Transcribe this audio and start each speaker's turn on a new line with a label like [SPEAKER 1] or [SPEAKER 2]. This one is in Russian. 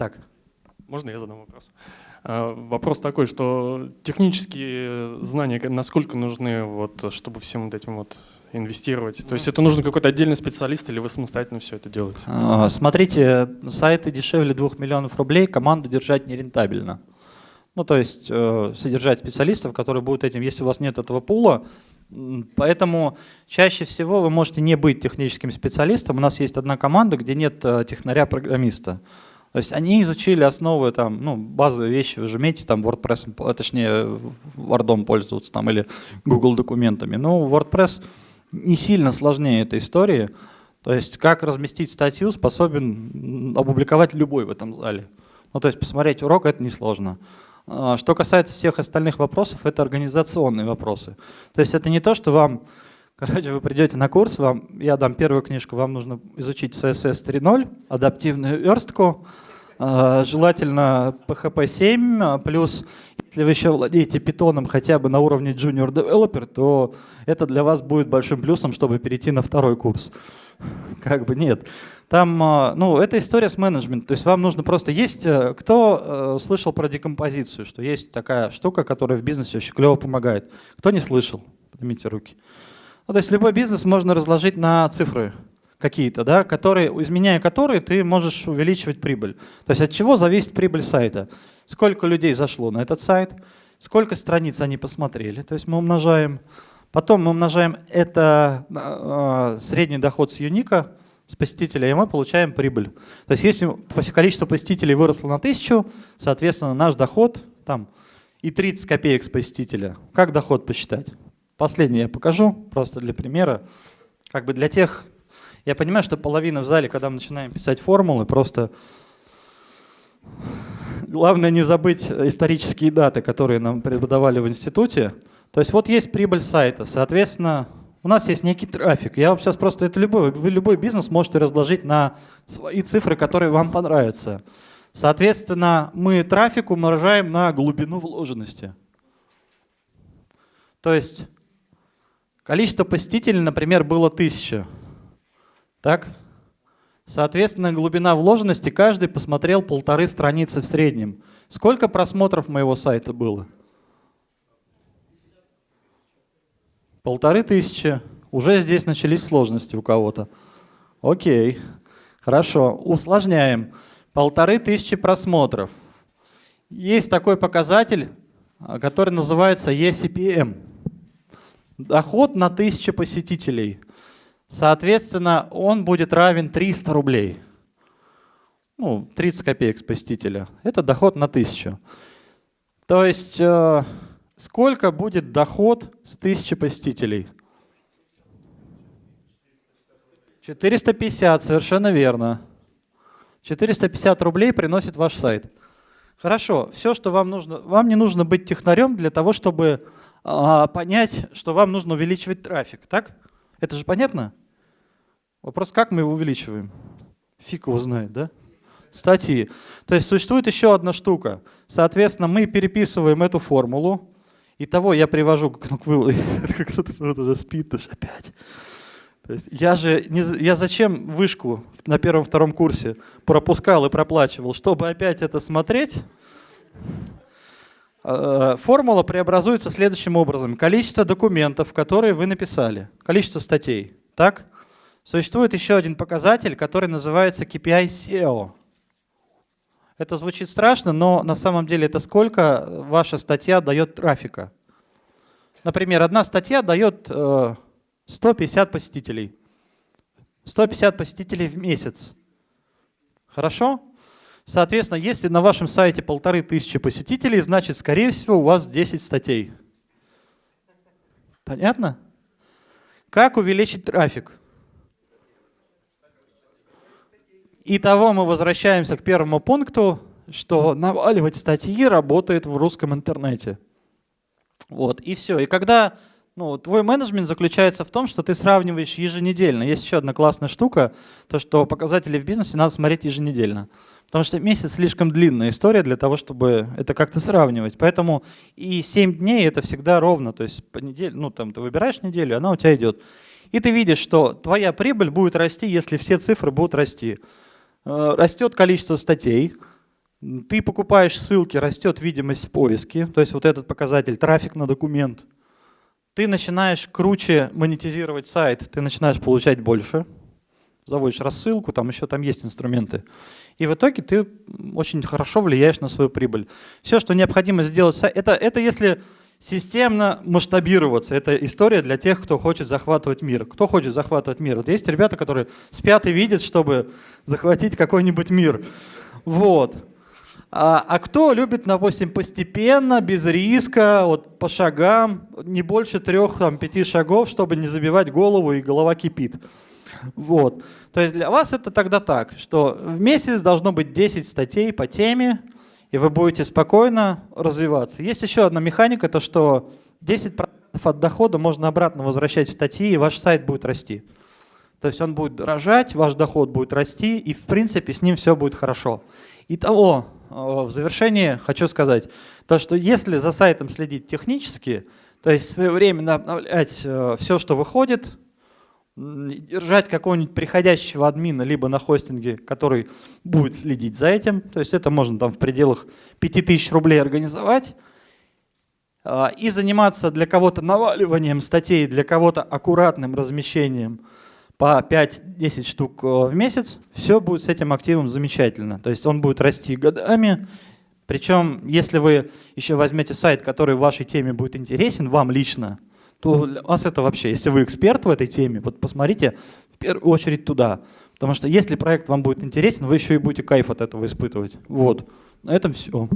[SPEAKER 1] Так.
[SPEAKER 2] Можно я задам вопрос? А, вопрос такой, что технические знания насколько нужны, вот, чтобы всем вот этим вот инвестировать? То есть это нужно какой-то отдельный специалист или вы самостоятельно все это делаете?
[SPEAKER 1] А, смотрите, сайты дешевле 2 миллионов рублей, команду держать нерентабельно. Ну, то есть э, содержать специалистов, которые будут этим, если у вас нет этого пула. Поэтому чаще всего вы можете не быть техническим специалистом. У нас есть одна команда, где нет э, технаря-программиста. То есть они изучили основы, там, ну, базовые вещи, вы же умеете там WordPress, э, точнее, Word пользоваться там, или Google документами. Но WordPress не сильно сложнее этой истории. То есть как разместить статью способен опубликовать любой в этом зале. Ну, то есть посмотреть урок – это несложно. А, что касается всех остальных вопросов, это организационные вопросы. То есть это не то, что вам, короче, вы придете на курс, вам, я дам первую книжку, вам нужно изучить CSS 3.0, адаптивную верстку, а, желательно PHP 7, а, плюс если вы еще владеете питоном хотя бы на уровне junior developer, то это для вас будет большим плюсом, чтобы перейти на второй курс. Как бы нет. Там, а, ну, это история с менеджментом. То есть вам нужно просто... Есть... Э, кто э, слышал про декомпозицию, что есть такая штука, которая в бизнесе очень клево помогает? Кто не слышал? Поднимите руки. Ну, то есть любой бизнес можно разложить на цифры какие-то, да, которые, изменяя которые ты можешь увеличивать прибыль. То есть от чего зависит прибыль сайта? Сколько людей зашло на этот сайт, сколько страниц они посмотрели, то есть мы умножаем. Потом мы умножаем это э, средний доход с юника, с посетителя, и мы получаем прибыль. То есть если количество посетителей выросло на 1000, соответственно, наш доход там и 30 копеек с посетителя. Как доход посчитать? Последнее я покажу, просто для примера. Как бы для тех, я понимаю, что половина в зале, когда мы начинаем писать формулы, просто главное не забыть исторические даты, которые нам преподавали в институте. То есть вот есть прибыль сайта, соответственно, у нас есть некий трафик. Я вам сейчас просто, это любой, любой бизнес можете разложить на свои цифры, которые вам понравятся. Соответственно, мы трафик умножаем на глубину вложенности. То есть количество посетителей, например, было 1000. Так? Соответственно, глубина вложенности, каждый посмотрел полторы страницы в среднем. Сколько просмотров моего сайта было? Полторы тысячи. Уже здесь начались сложности у кого-то. Окей, хорошо, усложняем. Полторы тысячи просмотров. Есть такой показатель, который называется ECPM. Доход на тысячу посетителей. Соответственно, он будет равен 300 рублей. Ну, 30 копеек с посетителя. Это доход на тысячу. То есть э, Сколько будет доход с 1000 посетителей? 450, совершенно верно. 450 рублей приносит ваш сайт. Хорошо, все, что вам нужно, вам не нужно быть технарем для того, чтобы понять, что вам нужно увеличивать трафик, так? Это же понятно? Вопрос, как мы его увеличиваем? Фиг его знает, да? Статьи. То есть существует еще одна штука. Соответственно, мы переписываем эту формулу, Итого я привожу к выводу, кто-то уже спит уж опять. То есть я же, не, я зачем вышку на первом-втором курсе пропускал и проплачивал, чтобы опять это смотреть? А, формула преобразуется следующим образом. Количество документов, которые вы написали, количество статей. Так? Существует еще один показатель, который называется KPI SEO. Это звучит страшно, но на самом деле это сколько ваша статья дает трафика. Например, одна статья дает 150 э, посетителей. 150 посетителей в месяц. Хорошо? Соответственно, если на вашем сайте полторы тысячи посетителей, значит, скорее всего, у вас 10 статей. Понятно? Как увеличить трафик? Итого мы возвращаемся к первому пункту, что наваливать статьи работает в русском интернете. Вот, и все. И когда ну, твой менеджмент заключается в том, что ты сравниваешь еженедельно. Есть еще одна классная штука, то что показатели в бизнесе надо смотреть еженедельно. Потому что месяц слишком длинная история для того, чтобы это как-то сравнивать. Поэтому и 7 дней это всегда ровно. То есть по неделе, ну, там, ты выбираешь неделю, она у тебя идет. И ты видишь, что твоя прибыль будет расти, если все цифры будут расти. Э, растет количество статей, Ты покупаешь ссылки, растет видимость в поиске, то есть вот этот показатель, трафик на документ. Ты начинаешь круче монетизировать сайт, ты начинаешь получать больше, заводишь рассылку, там еще там есть инструменты. И в итоге ты очень хорошо влияешь на свою прибыль. Все, что необходимо сделать, это, это если системно масштабироваться. Это история для тех, кто хочет захватывать мир. Кто хочет захватывать мир? Вот есть ребята, которые спят и видят, чтобы захватить какой-нибудь мир. Вот. А, а кто любит, допустим, постепенно, без риска, вот по шагам, не больше трех-пяти шагов, чтобы не забивать голову и голова кипит. Вот. То есть для вас это тогда так, что в месяц должно быть 10 статей по теме, и вы будете спокойно развиваться. Есть еще одна механика, то что 10% от дохода можно обратно возвращать в статьи, и ваш сайт будет расти. То есть он будет дорожать, ваш доход будет расти, и в принципе с ним все будет хорошо. Итого, э, в завершении хочу сказать, то, что если за сайтом следить технически, то есть своевременно обновлять э, все, что выходит, держать какого-нибудь приходящего админа либо на хостинге, который будет следить за этим, то есть это можно там в пределах 5000 рублей организовать, а, и заниматься для кого-то наваливанием статей, для кого-то аккуратным размещением по 5-10 штук э, в месяц, все будет с этим активом замечательно. То есть он будет расти годами, причем если вы еще возьмете сайт, который в вашей теме будет интересен, вам лично, то для вас это вообще, если вы эксперт в этой теме, вот посмотрите в первую очередь туда. Потому что если проект вам будет интересен, вы еще и будете кайф от этого испытывать. Вот. На этом все.